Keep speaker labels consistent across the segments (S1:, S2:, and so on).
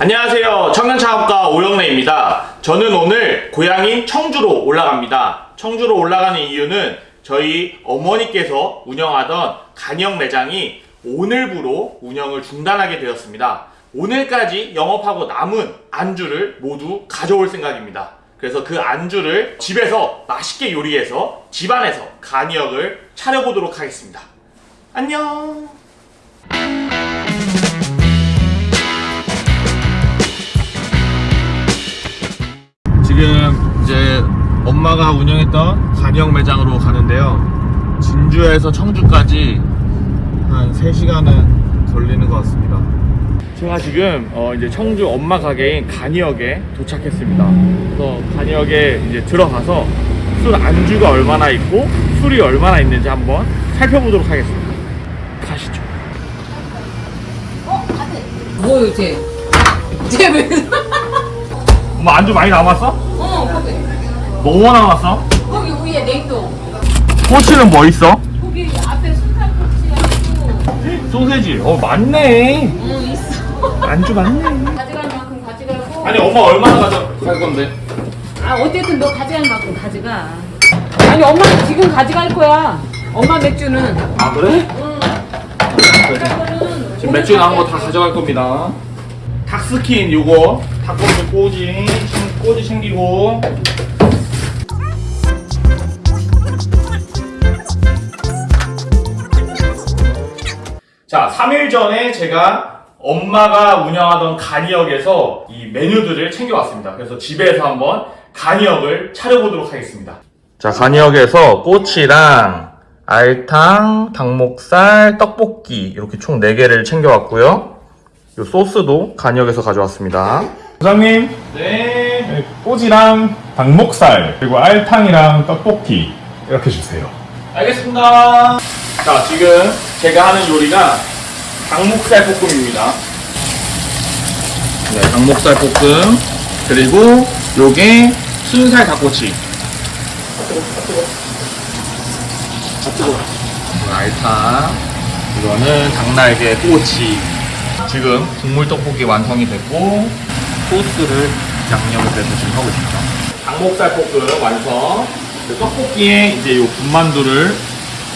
S1: 안녕하세요. 청년창업가 오영래입니다. 저는 오늘 고향인 청주로 올라갑니다. 청주로 올라가는 이유는 저희 어머니께서 운영하던 간역 매장이 오늘부로 운영을 중단하게 되었습니다. 오늘까지 영업하고 남은 안주를 모두 가져올 생각입니다. 그래서 그 안주를 집에서 맛있게 요리해서 집안에서 간이역을 차려보도록 하겠습니다. 안녕! 지금 이제 엄마가 운영했던 간이역 매장으로 가는데요. 진주에서 청주까지 한 3시간은 걸리는 것 같습니다. 제가 지금 어 이제 청주 엄마 가게인 간이역에 도착했습니다. 그래서 간이역에 이제 들어가서 술 안주가 얼마나 있고 술이 얼마나 있는지 한번 살펴보도록 하겠습니다. 가시죠.
S2: 뭐요, 쟤? 쟤 왜?
S1: 엄마 안주 많이 남았어?
S2: 어, 거기.
S1: 너무 남았어?
S2: 거기 위에 냉동.
S1: 꼬치는 뭐 있어?
S2: 거기 앞에 순살 꼬치하고.
S1: 소세지. 어 많네.
S2: 응, 있어.
S1: 안주 많네.
S2: 가져갈 만큼 가져가고.
S1: 아니 엄마 얼마나 가져갈 건데?
S2: 아, 어쨌든 너 가져갈 만큼 가져가. 아니, 엄마 지금 가져갈 거야. 엄마 맥주는.
S1: 아 그래?
S2: 응. 가져갈 거는
S1: 지금 맥주 나온 거 다 가져갈 겁니다. 닭스킨 요거 닭고기 꼬지 꼬지 챙기고 자 3일 전에 제가 엄마가 운영하던 간이역에서 이 메뉴들을 챙겨왔습니다. 그래서 집에서 한번 간이역을 차려보도록 하겠습니다. 자 간이역에서 꼬치랑 알탕, 닭목살, 떡볶이 이렇게 총 4개를 챙겨왔고요. 이 소스도 간이역에서 가져왔습니다.
S3: 부장님,
S1: 네.
S3: 네, 꼬지랑 닭목살, 그리고 알탕이랑 떡볶이 이렇게 주세요.
S1: 알겠습니다. 자, 지금 제가 하는 요리가 닭목살 볶음입니다. 네, 닭목살 볶음. 그리고 요게 순살 닭꼬치. 이건 알탕. 이거는 닭날개 꼬치. 지금 국물 떡볶이 완성이 됐고 소스를 양념을 빼서 지금 하고 있습니다. 닭목살 볶음 완성. 그 떡볶이에 이제 요 군만두를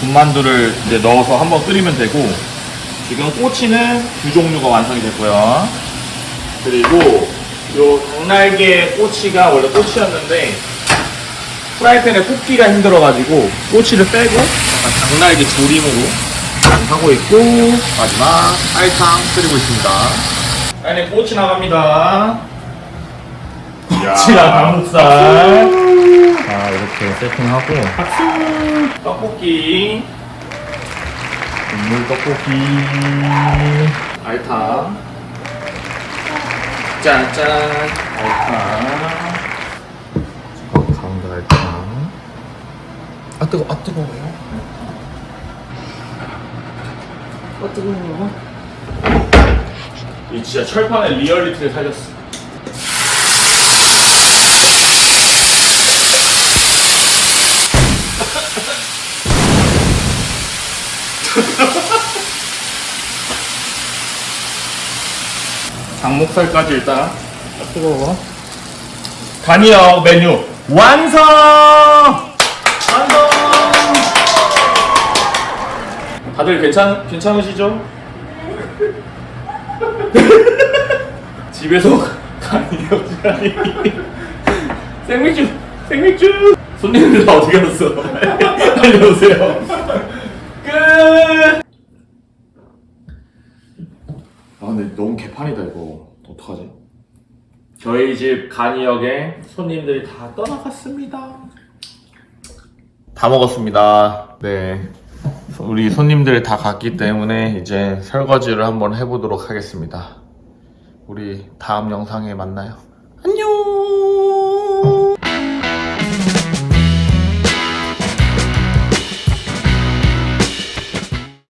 S1: 군만두를 이제 넣어서 한번 끓이면 되고 지금 꼬치는 두 종류가 완성이 됐고요. 그리고 요 닭날개 꼬치가 원래 꼬치였는데 프라이팬에 굽기가 힘들어가지고 꼬치를 빼고 닭날개 조림으로 하고 있고 마지막 알탕 끓이고 있습니다. 안에 꼬치 나갑니다. 꼬치랑 닭목살. 자 이렇게 세팅하고. 박수 떡볶이. 국물 떡볶이. 알탕. 짠짠. 알탕. 가운데 알탕 아 뜨거 아 뜨거워요 아 뜨거워 이 진짜 철판의 리얼리티를 살렸어 닭목살까지 일단 아, 뜨거워 간이역 메뉴 완성! 완성! 다들 괜찮, 괜찮으시죠? 집에서 간이역이라니 생맥주 생맥주! 손님들 다 어디 갔어? 알려오세요. 끝! 아 근데 너무 개판이다 이거. 어떡하지? 저희 집 간이역에 손님들이 다 떠나갔습니다. 다 먹었습니다. 네 우리 손님들이 다 갔기 때문에 이제 설거지를 한번 해보도록 하겠습니다. 우리 다음 영상에 만나요. 안녕!